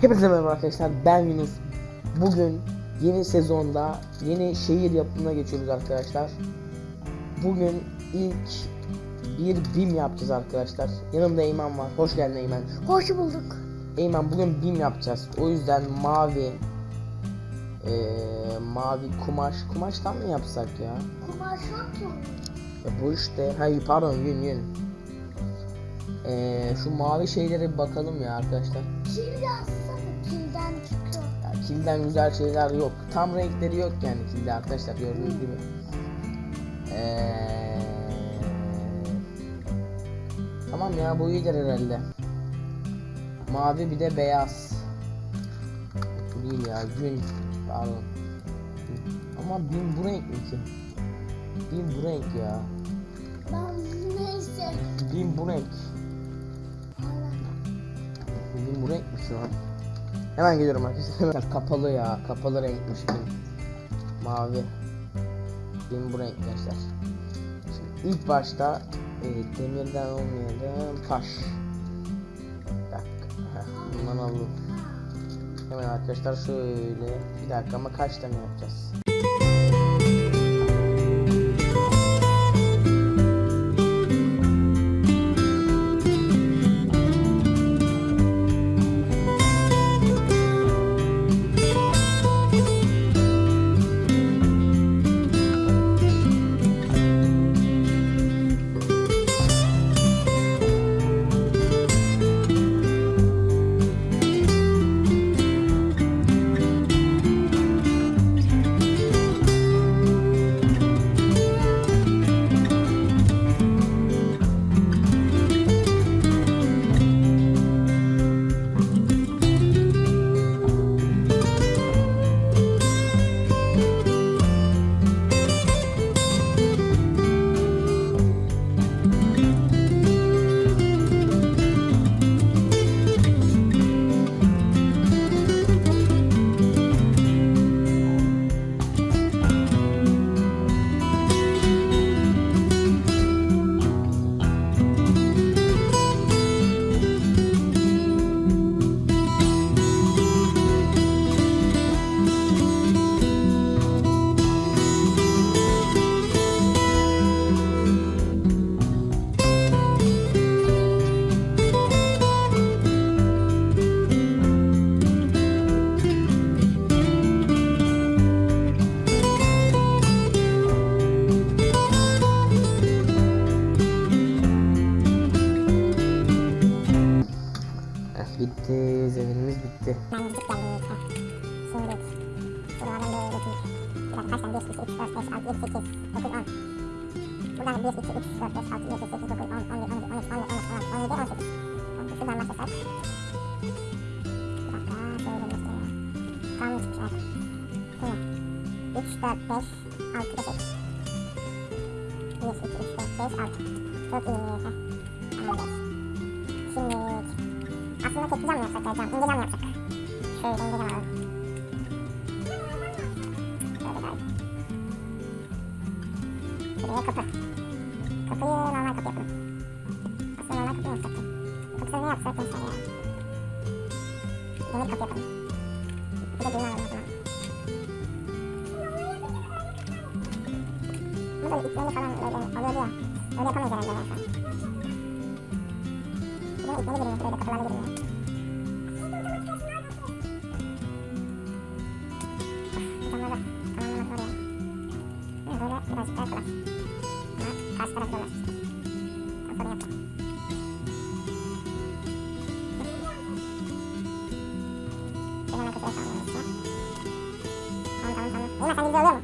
Hepinize merhaba arkadaşlar ben Yunus. Bugün yeni sezonda yeni şehir yapımına geçiyoruz arkadaşlar. Bugün ilk bir BIM yapacağız arkadaşlar. Yanımda Eymen var hoş geldin Eymen. Hoş bulduk. Eymen bugün BIM yapacağız. O yüzden mavi eee, Mavi kumaş kumaştan mı yapsak ya? Kumaş yok ki. Ya bu işte hayır pardon yün yün Eee, Şu mavi şeylere bir bakalım ya arkadaşlar Kil yazsana kilden çıkıyor. Ya kilden güzel şeyler yok. Tam renkleri yok yani kilde arkadaşlar gördüğünüz gibi. Ee, tamam ya bu iyidir herhalde. Mavi bir de beyaz. Bu değil ya gün. Pardon. Ama bin bu renk mi ki? Bin bu renk ya. Ben neyse. Bin bu renk. Bin bu renk mi şu an? Hemen geliyorum arkadaşlar. Kapalı ya. Kapalı renkmiş bin. Mavi. Bin bu renk gençler. Şimdi ilk başta e, demirden olmayalım. Taş. Bir dakika. Bundan alalım. Hemen arkadaşlar şöyle. Bir dakika ama kaç tane yapacağız? Yine. 3, 4, 5, 6, 7, 8. 1, 2, 3, 4, 5, 6. Çok iyi. Tamamdır. Şimdi aslında tekli cam yapsak ya cam? İnce cam yapsak. Şöyle ince cam alalım. Şöyle gayet. Şuraya kapı. Kapıyı. Bu da iplerini falan böyle oluyordu ya. Öyle yapamayız herhalde ya şu an. Bir de ipleri girmiyor. Böyle kapılarla girmiyor. Camları tamamlamak zor ya. Yine böyle birazcık daha kolay. Ama karşı taraf zorlar. Ben sorun yapacağım. Bir hemen kapıya tamamlayalım işte. Tamam tamam tamam. Eyvah sen oluyor mu? Oluyor.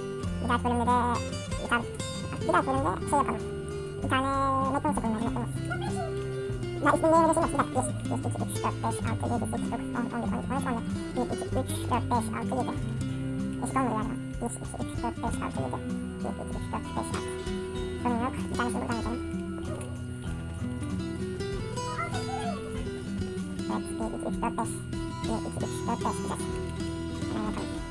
Bir dahaki bölümde de bir tane bir dahaki bölümde şey yapalım. Bir tane McDonald's yapalım bence McDonald's. Ya ismini neye vereceksin bak. Bir dakika. 1, 2, 3, 4, 5, 6, 7, 8, 9, 10, 11, 12, 13, 14. 1, 2, 3, 4, 5, 6, 7. Eşit olmuyor galiba. 1, 2, 3, 4, 5, 6, 7. 1, 2, 3, 4, 5, 6. Sorun yok. Bir tanesini buradan yazalım. Evet. 1, 2, 3, 4, 5. 1, 2, 3, 4, 5. Güzel. Hemen yapalım.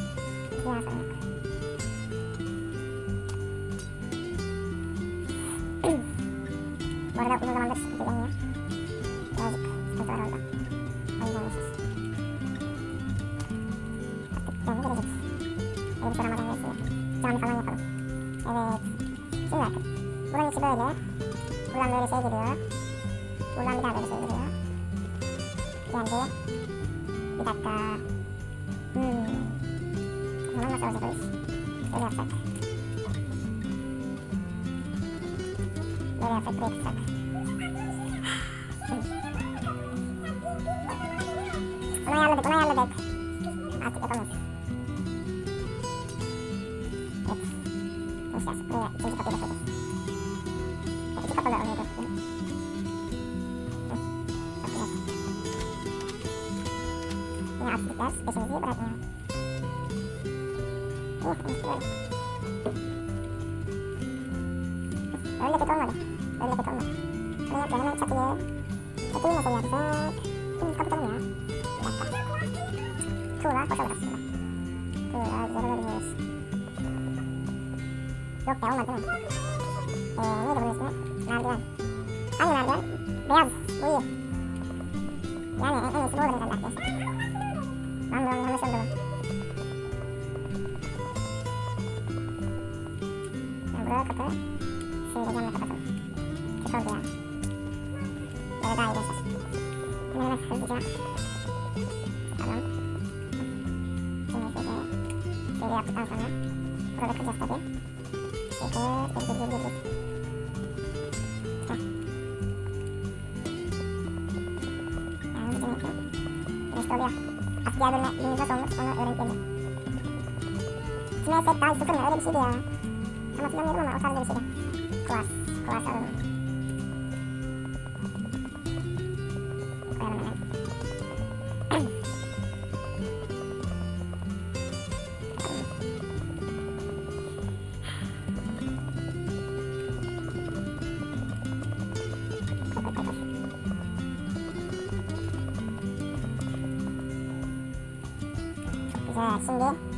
Buradan. Abo bunu bir daha tersine yapacağız. İçini içini yapacağız daha sıkıntı yok ama neyse. Ee, hemen buradan gelelim. Tamam. Yapıyorum. Ne yapalım? Hızlı hızlı hızlı hızlı. Yap yap yap. Ortaya yapmışız zaten. Bir daha. Bu arada uzun zamandır izleniyor. De. Cami falan yapalım. Evet. Şimdi bakın. Buranın içi böyle. Buradan böyle şey geliyor. Buradan bir daha böyle şey geliyor. Geldi. Bir dakika. Hmm. O zaman nasıl olacak o iş? Böyle yapsak. Böyle yapsak buraya tutsak. Onu ayarladık, onu ayarladık. Artık yapamayız. Evet. Nasıl yapsak? Buraya ikinci kapıyı da koyacağız. Ya, İki kapalı oraya da. Hı. Çok güzel. Yine aksilikler peşimizi bırakmıyor. Oh, işte böyle. Öyle kötü olmadı. Öyle kötü olmadı. Ne yapıyor? Hemen çatıyı. Çatıyı nasıl yapsak? Şimdi kapatalım ya. Bir dakika. Tuğla boş olur aslında. Tuğla güzel olabilir. Yok ya olmadı değil mi? Eee neydi bunun ismi? Merdiven. Hangi merdiven? Beyaz. Bu iyi. Yani en, en iyisi bu olur herhalde arkadaşlar. Lan bu yanlış oldu bu. Yani buraya kapı. Şöyle camla kapatalım. Kötü oldu ya. Böyle daha iyi gençler. Hemen hemen hızlıca. Tamam. Şimdi şöyle. Şöyle yaptıktan sonra. Burada kıracağız tabii. Şöyle. Gir gir gir gir gir. Heh. Yani hızlıca yapıyorum. İşte oluyor. Artık diğer bölüme günümüz nasıl olmuş onu öğrenip geleceğim. Kime etsek daha sıfır mı? Öyle bir şeydi ya. Tam hatırlamıyorum ama o tarzda bir şeydi. Kuvars. Kuvars alalım. Koyalım hemen. Koy, koy, koy, koy. Güzel. Şimdi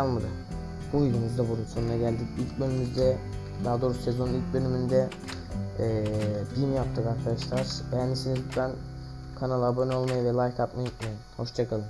kalmadı. Bu videomuzda bunun sonuna geldik. İlk bölümümüzde daha doğrusu sezonun ilk bölümünde eee BİM yaptık arkadaşlar. Beğendiyseniz lütfen kanala abone olmayı ve like atmayı unutmayın. Hoşçakalın.